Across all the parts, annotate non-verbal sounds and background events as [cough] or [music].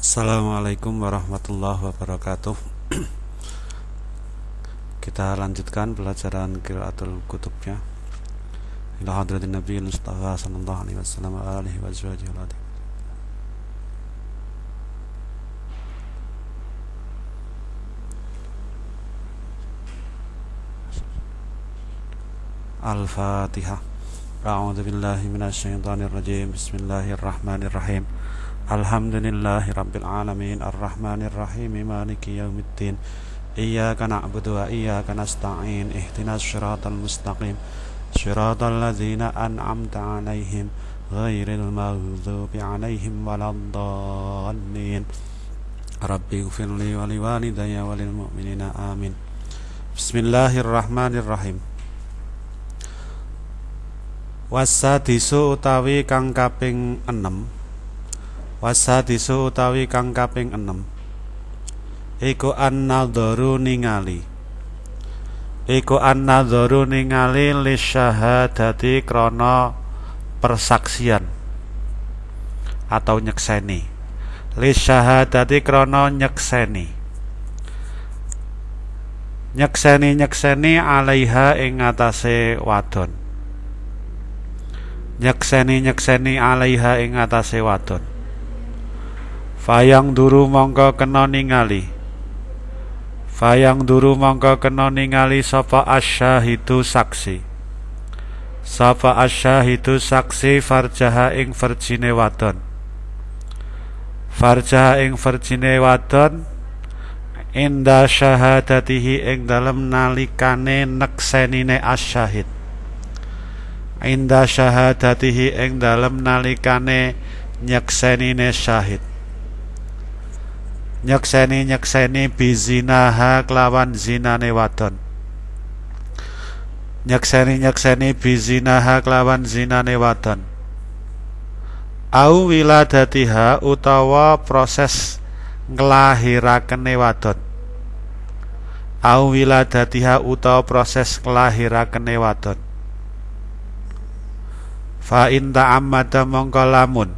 Assalamualaikum warahmatullahi wabarakatuh. Kita lanjutkan pelajaran Qiraatul Kutubnya Ila hadratin Nabi Mustafa sallallahu alaihi wasallam wa alihi wa sahbihi Al-Fatihah A'udzu billahi minasyaitonir rajim Bismillahirrahmanirrahim الحمد لله رب العالمين الرحمن الرحيم مالك يوم الدين إياك نعبد وإياك نستعين اهدنا الصراط المستقيم صراط الذين أنعمت عليهم غير المغضوب عليهم ولا الضالين ربي اغفر لي ولوالدي وللمؤمنين آمين بسم الله الرحمن الرحيم Wasadisu utawi kang kaping 6 wasadisu utawi kang kaping 6 iku an-nadharu ningali. Iku an-nadharu ningali li syahadati krana persaksian. Atau nyekseni. Li syahadati krana nyekseni. Nyekseni nyekseni alaiha ing atase wadon. Nyekseni nyekseni alaiha ing atase wadon Fayang duru mongko kena ningali. Fayang duru mongko kena ningali sapa asyahidu saksi. Sapa asyahidu saksi farjaha ing verjine wadon. Farjaha ing verjine wadon Inda syahadatihi ing dalem nalikane neksenine asyahid. Inda syahadatihi ing dalem nalikane nyeksenine syahid nyekseni nyekseni bizinaha kelawan zinane wadon. Nyekseni nyekseni bizinaha kelawan zinane wadon. Au wiladatiha utawa proses nglahirakene wadon. Au wiladatiha utawa proses nglahirakene wadon. Fa in ta'ammada mongko lamun.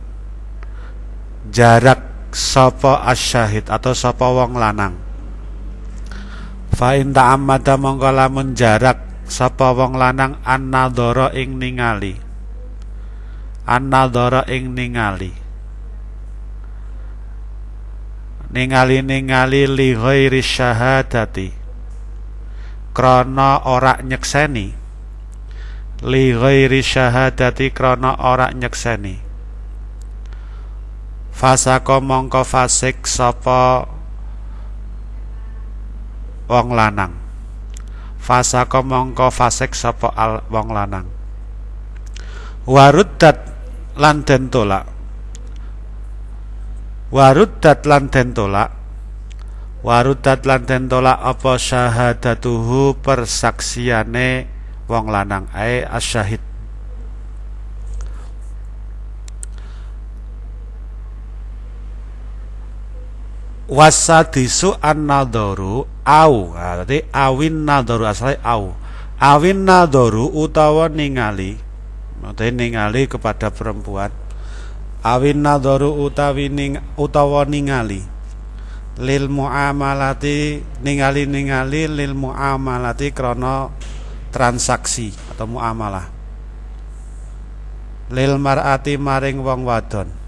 Jarak sapa asyahid atau sapa wong lanang? Fa in ta'ammada mongko lamun jarak sapa wong lanang annadzara ing ningali. Annadzara ing ningali. Ningali ningali li ghairi syahadati. Krana ora nyekseni. Li ghairi syahadati krana ora nyekseni fasaka mongko fasik sapa wong lanang? Fasaka mongko fasik sapa wong lanang? Waruddat lan den tolak. Waruddat lan den tolak. Waruddat lan den tolak apa syahadatuhu persaksiane wong lanang? Ae asyahid wasadisu an-nadharu au. Nah, dadi awin nadharu asale au. Awin nadharu utawa ningali maksudnya ningali kepada perempuan. Awin nadharu utawi ning utawa ningali. Lil muamalati ningali ningali lil muamalati krana transaksi atau muamalah. Lil mar'ati maring wong wadon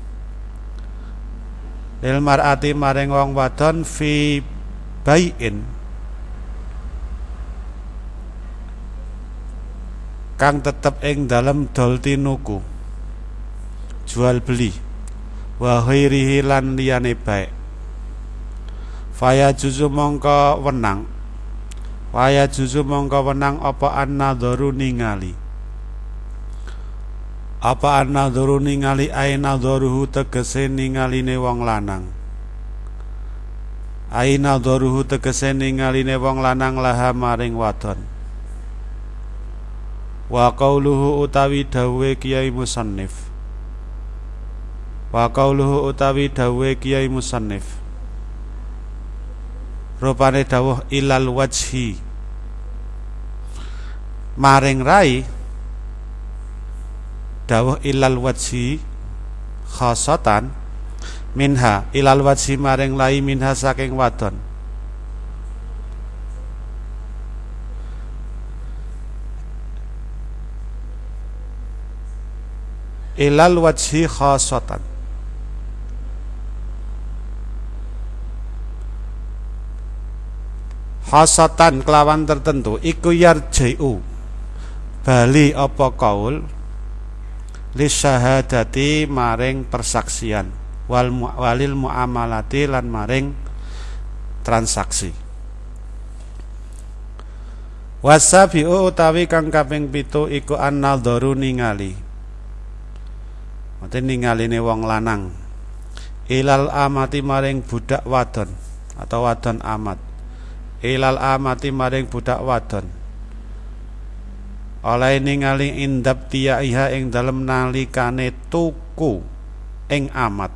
lil mar'ati maring wong wadon fi baiin. Kang tetep ing dalem dol tinuku jual beli. Wa ghairihi lan liyane baik. Faya juzu mongko wenang. Waya juzu mongko wenang apa an-nadharu ningali Apa an-nadharu ningali ai nadharuhu tegese ningaline wong lanang? Ai nadharuhu tegese ningaline wong lanang laha maring wadon. Wa qauluhu utawi dawe Kiai Musannif. Wa qauluhu utawi dawe Kiai Musannif. Rupane dawuh ilal wajhi. Maring rai dawuh ilal wajhi khasatan minha ilal wajhi maring lai minha saking wadon. Ilal wajhi khasatan. Khasatan kelawan tertentu iku yarji'u. Bali apa kaul li syahadati maring persaksian. Wal walil muamalati lan maring transaksi. Wasabiu utawi kang kaping pitu iku annadharu ningali. Mate ningaline wong lanang. Ilal amati maring budak wadon atau wadon amat. Ilal amati maring budak wadon oleh ningali indap iha ing dalem nalikane tuku ing amat.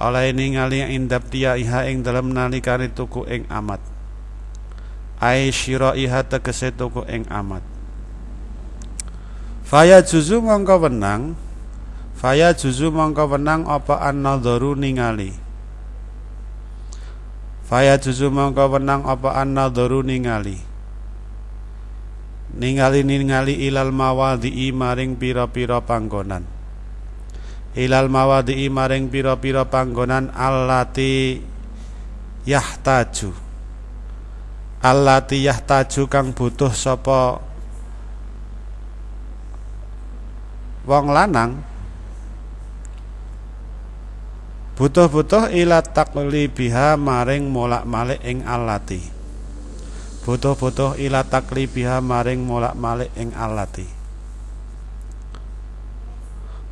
Oleh ningali indap dia iha ing dalam nalikane tuku ing amat. Ai iha tegese tuku ing amat. Faya juzu mongko wenang. Faya juzu mongko wenang apa an-nadharu ningali? Faya juzu mongko wenang apa an-nadharu ningali ningali ningali ilal mawadhi maring pira-pira panggonan. Ilal mawadi maring pira-pira panggonan allati yahtaju. Allati yahtaju kang butuh sapa wong lanang. Butuh-butuh ila biha maring molak-malik ing allati butuh-butuh ila biha maring molak-malik ing allati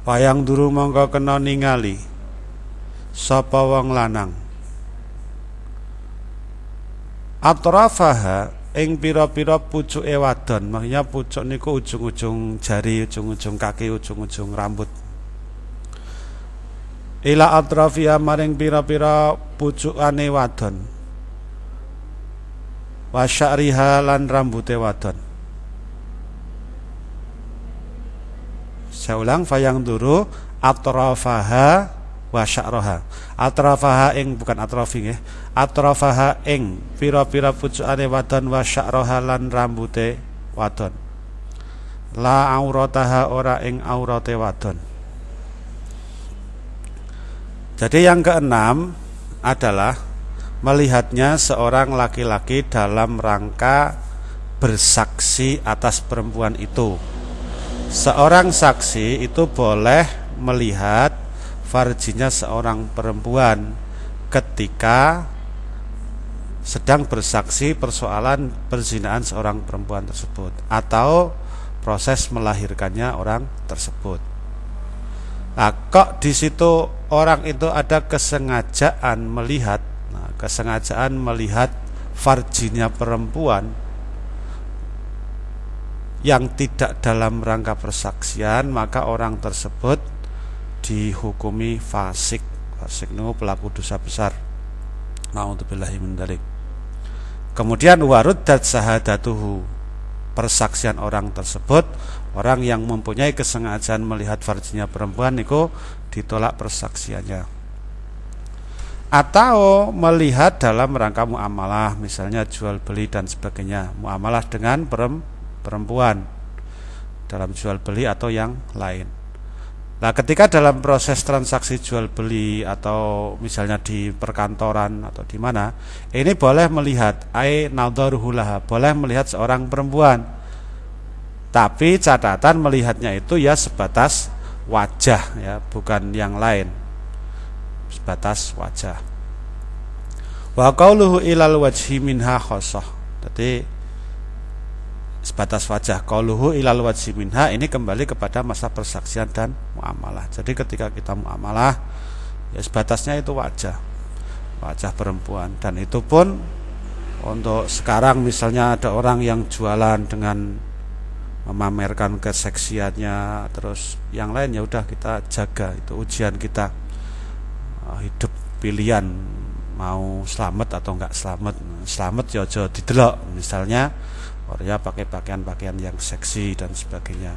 Wayang duru mongko kena ningali sapa wong lanang? Atrafaha ing pira-pira pucuke wadon maksudnya pucuk niku ujung-ujung jari ujung-ujung kaki ujung-ujung rambut. Ila atrafia maring pira-pira pucukane wadon wa sya'riha lan rambute wadon Saya ulang fayang duru atrafaha wa sya'raha. Atrafaha ing bukan atrofi nggih. Atrafaha ing pira-pira pucukane wadon wa sya'raha lan rambute wadon. La aurataha ora ing aurate wadon. Jadi yang keenam adalah melihatnya seorang laki-laki dalam rangka bersaksi atas perempuan itu seorang saksi itu boleh melihat farjinya seorang perempuan ketika sedang bersaksi persoalan perzinaan seorang perempuan tersebut atau proses melahirkannya orang tersebut. Nah, kok di situ orang itu ada kesengajaan melihat, kesengajaan melihat farjinya perempuan yang tidak dalam rangka persaksian maka orang tersebut dihukumi fasik. Fasik itu pelaku dosa besar. Naudzubillahi min dalik. Kemudian waruddat sahadatuhu. Persaksian orang tersebut orang yang mempunyai kesengajaan melihat farjinya perempuan itu ditolak persaksiannya atau melihat dalam rangka muamalah misalnya jual beli dan sebagainya muamalah dengan perempuan dalam jual beli atau yang lain. Nah, ketika dalam proses transaksi jual beli atau misalnya di perkantoran atau di mana, ini boleh melihat ai nadharuhulaha, boleh melihat seorang perempuan. Tapi catatan melihatnya itu ya sebatas wajah ya, bukan yang lain. Sebatas wajah. Wa qauluhu ilal wajhi minha khosoh. Jadi sebatas wajah qauluhu ilal wajhi minha ini kembali kepada masa persaksian dan muamalah jadi ketika kita muamalah ya sebatasnya itu wajah wajah perempuan dan itu pun untuk sekarang misalnya ada orang yang jualan dengan memamerkan keseksiannya terus yang lain ya udah kita jaga itu ujian kita hidup pilihan mau selamat atau enggak selamat selamat ya aja didelok misalnya Korea pakai pakaian-pakaian yang seksi dan sebagainya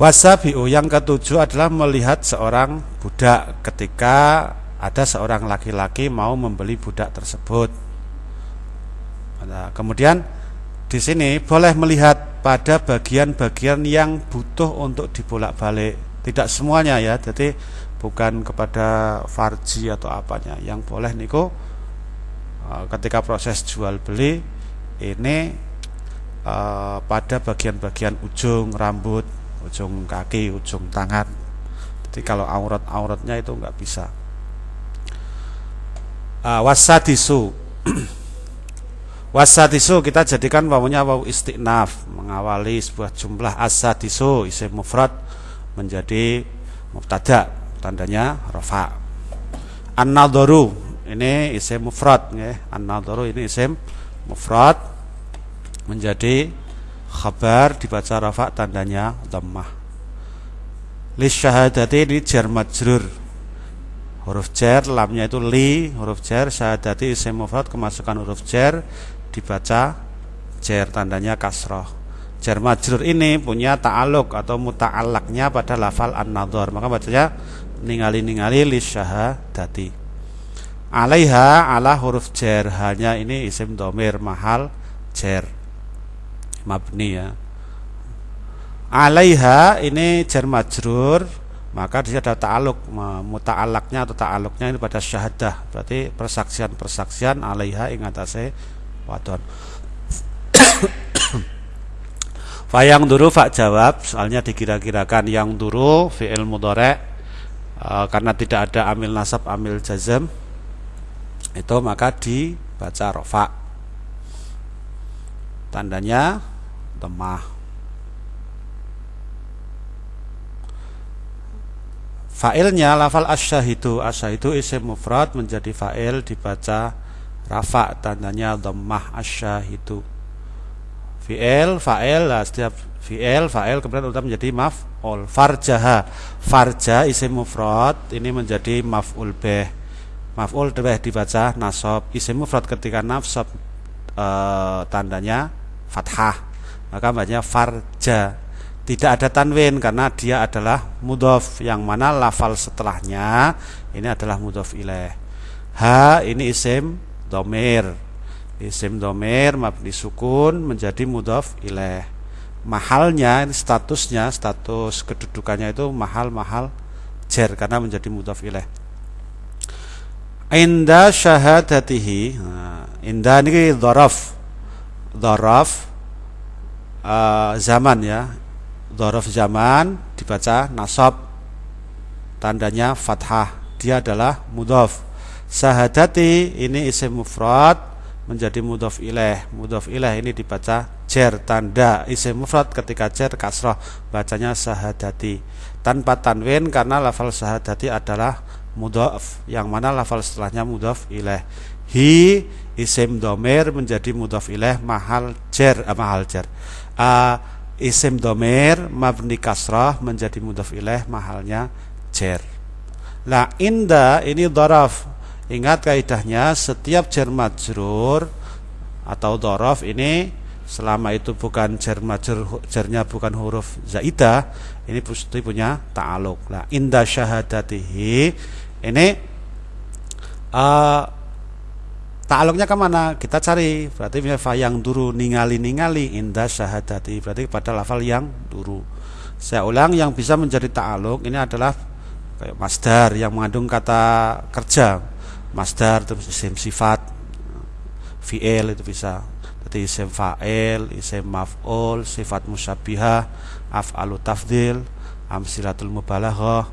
Wasabiu yang ketujuh adalah melihat seorang budak ketika ada seorang laki-laki mau membeli budak tersebut. Nah, kemudian di sini boleh melihat pada bagian-bagian yang butuh untuk dibolak-balik. Tidak semuanya ya, jadi bukan kepada farji atau apanya. Yang boleh niku eh, ketika proses jual beli ini uh, pada bagian-bagian ujung rambut ujung kaki, ujung tangan. Jadi kalau aurat-auratnya itu nggak bisa. Uh, wasadisu [clears throat] wasadisu kita jadikan wawunya wawu istiqnaf mengawali sebuah jumlah asadisu isim mufrad menjadi mubtada tandanya rafa. An ini isim mufrad ya. an ini isim mufrad. Menjadi khabar dibaca rafa tandanya dhammah. Li syahadati ini jar majrur. Huruf jar lamnya itu li huruf jar syahadati isim mufrad kemasukan huruf jar dibaca jar tandanya kasroh jar majrur ini punya ta'aluk atau muta'alaknya pada lafal an-nadhar. Maka bacanya ningali-ningali li syahadati alaiha ala huruf jar. Hanya ini isim domir mahal jar. Mabni ya. Alaiha ini jar majrur maka dia ada ta'aluk muta'alaknya atau ta'aluknya ini pada syahadah. Berarti persaksian-persaksian alaiha ing atase wadon Fayang duru fak jawab. Soalnya dikira-kirakan yang duru fi'il mudhari e, karena tidak ada amil nasab amil jazm itu maka dibaca rofa. Tandanya lemah Fa'ilnya lafal asyahidu. Asyahidu isim mufrad menjadi fa'il dibaca rafa. Tandanya dhammah asyahidu Fi'il, fa'il lah setiap fi'il, fa'il kemudian udah menjadi maf'ul. Farjaha. Farja isim mufrad ini menjadi maf'ul beh Maf'ul beh dibaca nasab. Isim mufrad ketika nafsab e, tandanya fathah. Maka banyak farja. Tidak ada tanwin karena dia adalah mudhof. Yang mana lafal setelahnya ini adalah mudhof ilaih ha ini isim domir isim domir mabni sukun menjadi mudhof ilaih mahalnya statusnya status kedudukannya itu mahal-mahal jer karena menjadi mudhof ilaih inda syahadatihi nah, inda ini dhorof dhorof uh, zaman ya. Dhorof zaman dibaca nasab tandanya fathah. Dia adalah mudhof sahadati ini isim mufrad menjadi mudhof ilaih mudhof ilaih ini dibaca jer tanda isim mufrad ketika jer kasroh bacanya sahadati. Tanpa tanwin karena lafal sahadati adalah mudhof. Yang mana lafal setelahnya mudhof ilaih hi isim domir menjadi mudhof ilaih mahal jer eh, mahal jer. Uh, isim domir mabni kasrah menjadi mudhaf ilaih mahalnya jer. Nah inda ini dorof Ingat kaidahnya setiap jer majrur atau dorof ini selama itu bukan jer majrur jernya bukan huruf zaidah ini pasti punya ta'aluk. Nah inda syahadatihi ini uh, Ta'aluknya ke mana? Kita cari. Berarti yang duru ningali-ningali indah syahadati. Berarti pada lafal yang duru. Saya ulang yang bisa menjadi ta'aluk ini adalah kayak masdar yang mengandung kata kerja. Masdar terus isim sifat. Fi'il itu bisa. Jadi isim fa'il, isim maf'ul, sifat musyabihah, af'alu tafdil, amsilatul mubalaghah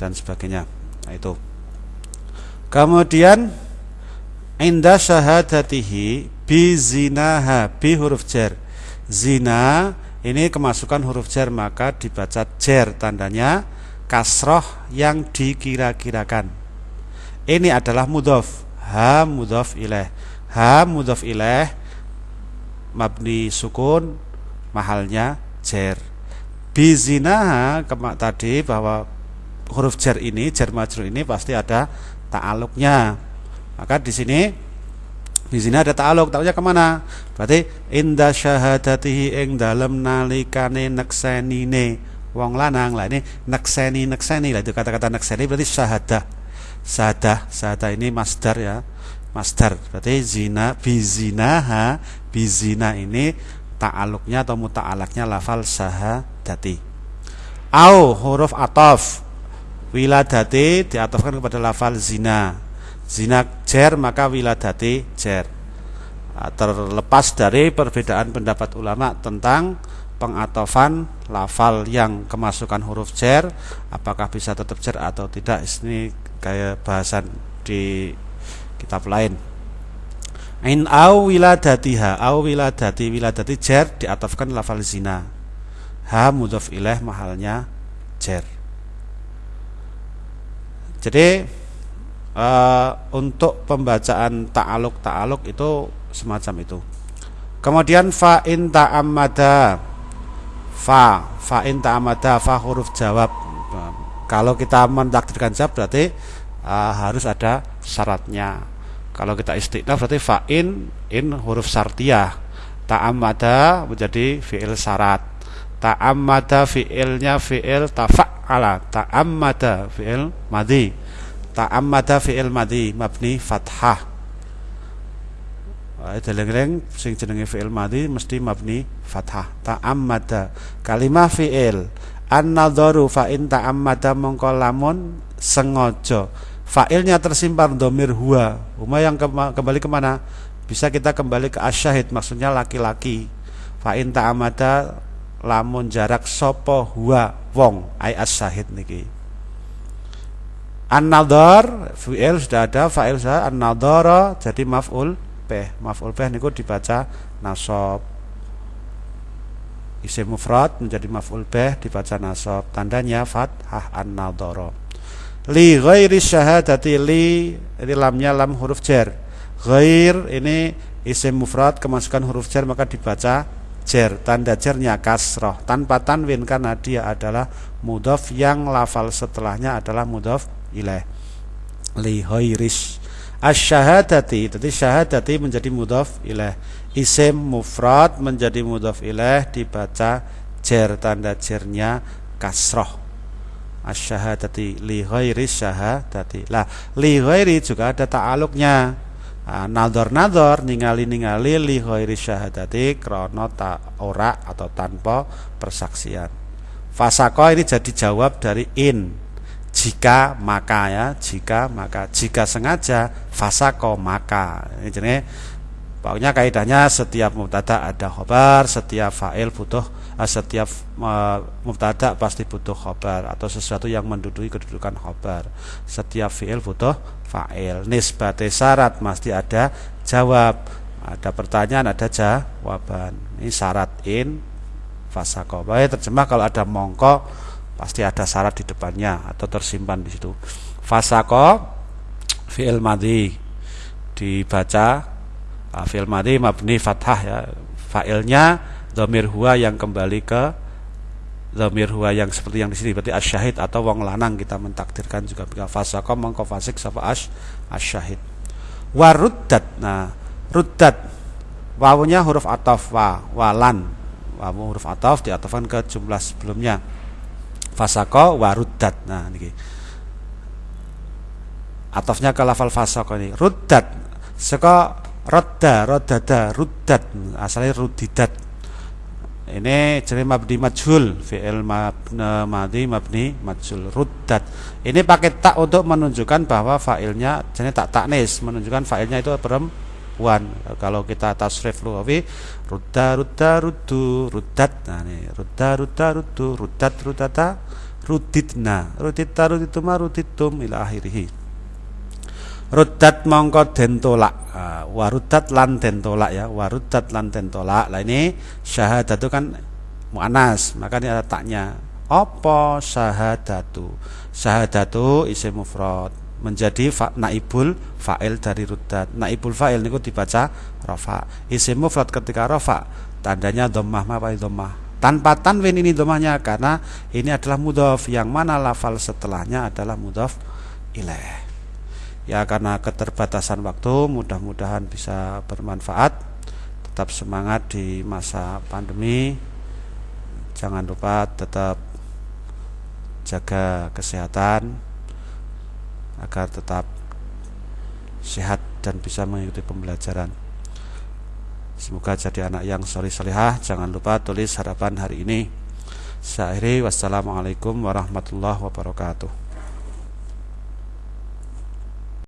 dan sebagainya. Nah, itu. Kemudian inda syahadatihi bi zinaha bi huruf jar zina ini kemasukan huruf jar maka dibaca jar tandanya kasroh yang dikira-kirakan ini adalah mudhof. Ha mudhof ilaih ha mudhof ilaih mabni sukun mahalnya jar zinaha kemak tadi bahwa huruf jar ini jar majrur ini pasti ada ta'aluknya. Maka di sini Bizina ada ta'aluk, ta'aluknya ke mana? Berarti inda syahadatihi ing dalem nalikane neksenine. Wong lanang lah ini nekseni nekseni lah itu kata-kata nekseni berarti syahadah syahadah syahadah ini masdar ya. Masdar berarti zina bizinaha bizina ini ta'aluknya atau muta'alaknya lafal syahadati au huruf atof. Wiladati diatofkan kepada lafal zina. Zina jer maka wiladati jer. Terlepas dari perbedaan pendapat ulama tentang pengatofan lafal yang kemasukan huruf jer apakah bisa tetap jer atau tidak ini kayak bahasan di kitab lain. In au wiladatiha au wiladati wiladati jer diatofkan lafal zina. Ha mudhof ilaih mahalnya jer. Jadi uh, untuk pembacaan ta'aluk ta'aluk itu semacam itu. Kemudian fa in ta'amada fa fa in ta'amada fa huruf jawab. Kalau kita mentakdirkan jawab berarti uh, harus ada syaratnya. Kalau kita istiqna berarti fa in in huruf syartiyah. Ta'amada menjadi fi'il syarat. Ta'amada fi'ilnya fi'il tafa'ala. Ta'amada fi'il madhi ta'ammada fi'il madhi mabni fathah Wae deleng-eleng sing jenenge fi'il madhi mesti mabni fathah. Ta'ammada kalimah fi'il an-nadharu fa in ta'ammada mongko lamun sengaja. Fa'ilnya tersimpan domir huwa. Huma yang kembali ke mana? Bisa kita kembali ke asyahid maksudnya laki-laki. Fa in ta'ammada lamun jarak sopo huwa wong ai asyahid niki. An-nadhar fi'il sudah ada, fa'il sudah an-nadhara jadi maf'ul bih. Maf'ul bih niku dibaca nasab. Isim mufrad menjadi maf'ul bih dibaca nasab. Tandanya fathah an-nadhara. Li ghairi syahadati li ini lamnya lam huruf jar. Ghair ini isim mufrad kemasukan huruf jar maka dibaca jar. Tanda jarnya kasroh tanpa tanwin karena dia adalah mudhaf yang lafal setelahnya adalah mudhaf ilaih li hoiris asyhadati jadi syahadati menjadi mudhaf ilaih isim mufrad menjadi mudhaf ilaih dibaca jer tanda jernya kasroh. Asyhadati li ghairi syahadati. Lah li ghairi juga ada ta'aluknya. Nah, nador-nador ningali-ningali li ghairi syahadati krono tak ora atau tanpa persaksian. Fasako ini jadi jawab dari in jika maka ya jika maka. Jika sengaja fasako maka. Ini jadi pokoknya kaidahnya setiap mubtada ada khobar setiap fa'il butuh eh, setiap uh, mubtada pasti butuh khobar atau sesuatu yang menduduki kedudukan khobar. Setiap fi'il butuh fa'il. Nisbat syarat pasti ada jawab. Ada pertanyaan ada jawaban. Ini syarat in fasako. Baik terjemah kalau ada mongko pasti ada syarat di depannya atau tersimpan di situ. Fasako fi'il madhi dibaca uh, fi'il madhi mabni fathah ya. Fa'ilnya dhamir huwa yang kembali ke dhamir huwa yang seperti yang di sini berarti asyahid atau wong lanang kita mentakdirkan juga fasako mongko fasik sapa as asyahid. Waruddat. Nah, ruddat wawunya huruf ataf wa walan. Wawu huruf ataf diatafkan ke jumlah sebelumnya fasako waruddat. Nah niki. Atofnya ke lafal fasako ini. Ruddat. Saka rodda rodada ruddat. Asalnya rudidat. Ini jadi mabni majhul. Fi'il mabni mabni majhul. Ruddat. Ini pakai tak untuk menunjukkan bahwa fa'ilnya jadi tak taknis menunjukkan fa'ilnya itu perempuan perempuan kalau kita tasrif lugawi rudda rudda ruddu ruddat. Nah ini rudda rudda ruddu ruddat ruddata ruditna ruditta rudituma ruditum ila akhirih ruddat mongko den tolak. Uh, waruddat lan den tolak ya. Waruddat lan den tolak. Lah ini syahadatu kan mu'anas maka ini ada taknya. Apa syahadatu? Syahadatu isim mufrad menjadi fa, naibul fa'il dari ruddat. Naibul fa'il niku dibaca rafa. Isim mufrad ketika rafa tandanya dhammah apa dhammah. Tanpa tanwin ini dhammahnya karena ini adalah mudhaf yang mana lafal setelahnya adalah mudhaf ilaih. Ya karena keterbatasan waktu mudah-mudahan bisa bermanfaat. Tetap semangat di masa pandemi. Jangan lupa tetap jaga kesehatan agar tetap sehat dan bisa mengikuti pembelajaran. Semoga jadi anak yang solih solihah. Jangan lupa tulis harapan hari ini. Saya wassalamualaikum warahmatullahi wabarakatuh.